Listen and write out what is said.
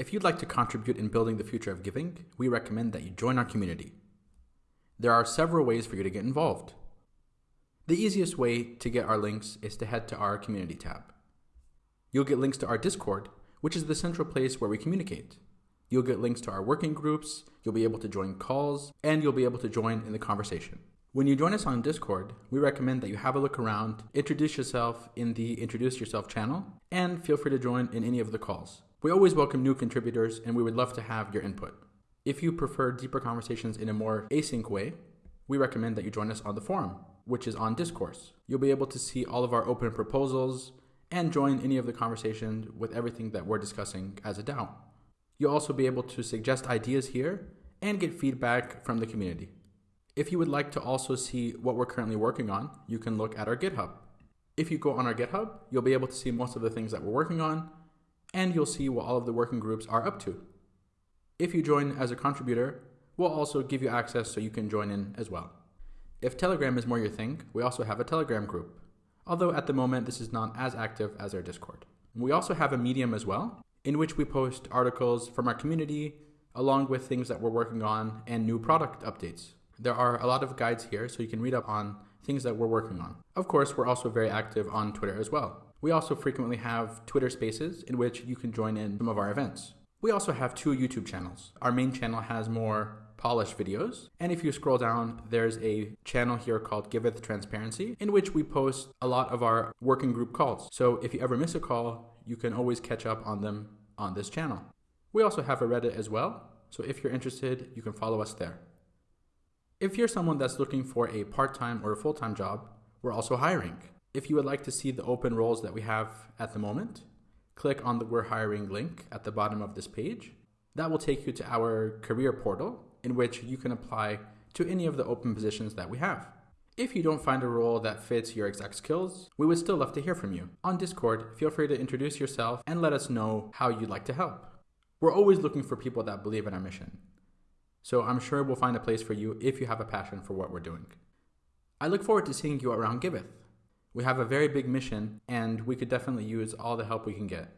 If you'd like to contribute in building the future of giving, we recommend that you join our community. There are several ways for you to get involved. The easiest way to get our links is to head to our community tab. You'll get links to our Discord, which is the central place where we communicate. You'll get links to our working groups, you'll be able to join calls, and you'll be able to join in the conversation. When you join us on Discord, we recommend that you have a look around, introduce yourself in the Introduce Yourself channel, and feel free to join in any of the calls. We always welcome new contributors, and we would love to have your input. If you prefer deeper conversations in a more async way, we recommend that you join us on the forum, which is on Discourse. You'll be able to see all of our open proposals and join any of the conversations with everything that we're discussing as a DAO. You'll also be able to suggest ideas here and get feedback from the community. If you would like to also see what we're currently working on, you can look at our GitHub. If you go on our GitHub, you'll be able to see most of the things that we're working on, and you'll see what all of the working groups are up to. If you join as a contributor, we'll also give you access so you can join in as well. If Telegram is more your thing, we also have a Telegram group, although at the moment this is not as active as our Discord. We also have a Medium as well, in which we post articles from our community, along with things that we're working on and new product updates. There are a lot of guides here, so you can read up on things that we're working on. Of course, we're also very active on Twitter as well. We also frequently have Twitter spaces in which you can join in some of our events. We also have two YouTube channels. Our main channel has more polished videos. And if you scroll down, there's a channel here called Giveth Transparency, in which we post a lot of our working group calls. So if you ever miss a call, you can always catch up on them on this channel. We also have a Reddit as well, so if you're interested, you can follow us there. If you're someone that's looking for a part-time or a full-time job, we're also hiring. If you would like to see the open roles that we have at the moment, click on the We're Hiring link at the bottom of this page. That will take you to our career portal in which you can apply to any of the open positions that we have. If you don't find a role that fits your exact skills, we would still love to hear from you. On Discord, feel free to introduce yourself and let us know how you'd like to help. We're always looking for people that believe in our mission. So I'm sure we'll find a place for you if you have a passion for what we're doing. I look forward to seeing you around Giveth. We have a very big mission and we could definitely use all the help we can get.